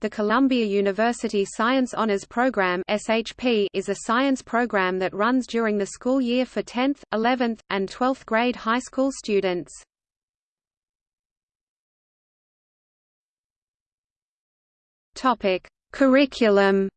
The Columbia University Science Honors Program (SHP) is a science program that runs during the school year for 10th, 11th, and 12th grade high school students. Topic: Curriculum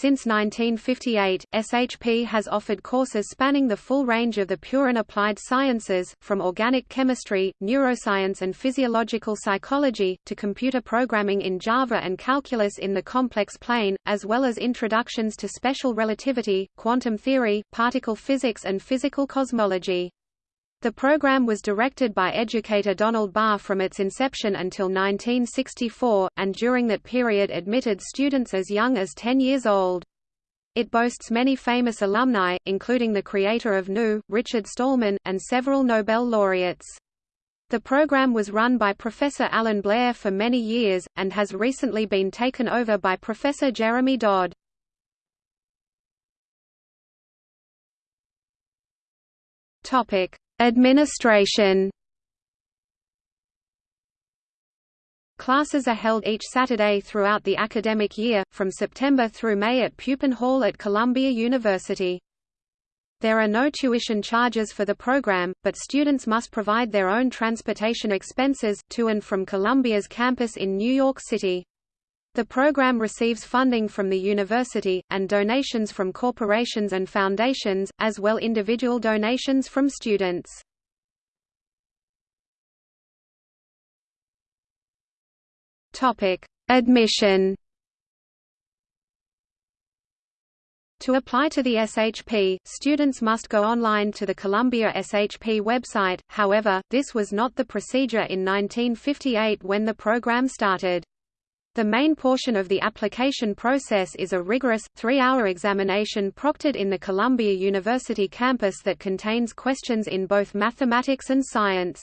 Since 1958, SHP has offered courses spanning the full range of the pure and applied sciences, from organic chemistry, neuroscience and physiological psychology, to computer programming in Java and calculus in the complex plane, as well as introductions to special relativity, quantum theory, particle physics and physical cosmology. The program was directed by educator Donald Barr from its inception until 1964, and during that period admitted students as young as 10 years old. It boasts many famous alumni, including the creator of GNU, Richard Stallman, and several Nobel laureates. The program was run by Professor Allan Blaer for many years, and has recently been taken over by Professor Jeremy Dodd. Topic: Administration Classes are held each Saturday throughout the academic year, from September through May at Pupin Hall at Columbia University. There are no tuition charges for the program, but students must provide their own transportation expenses, to and from Columbia's campus in New York City. The program receives funding from the university, and donations from corporations and foundations, as well individual donations from students. Admission To apply to the SHP, students must go online to the Columbia SHP website, however, this was not the procedure in 1958 when the program started. The main portion of the application process is a rigorous, three-hour examination proctored in the Columbia University campus that contains questions in both mathematics and science.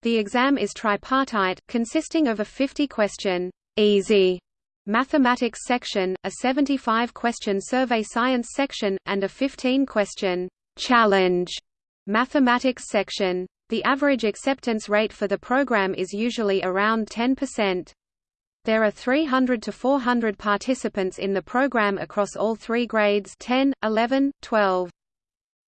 The exam is tripartite, consisting of a 50-question, easy mathematics section, a 75-question survey science section, and a 15-question challenge mathematics section. The average acceptance rate for the program is usually around 10%. There are 300 to 400 participants in the program across all three grades 10, 11, 12.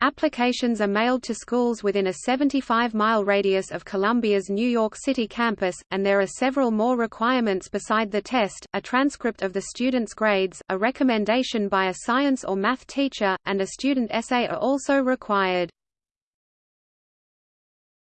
Applications are mailed to schools within a 75-mile radius of Columbia's New York City campus, and there are several more requirements beside the test, a transcript of the student's grades, a recommendation by a science or math teacher, and a student essay are also required.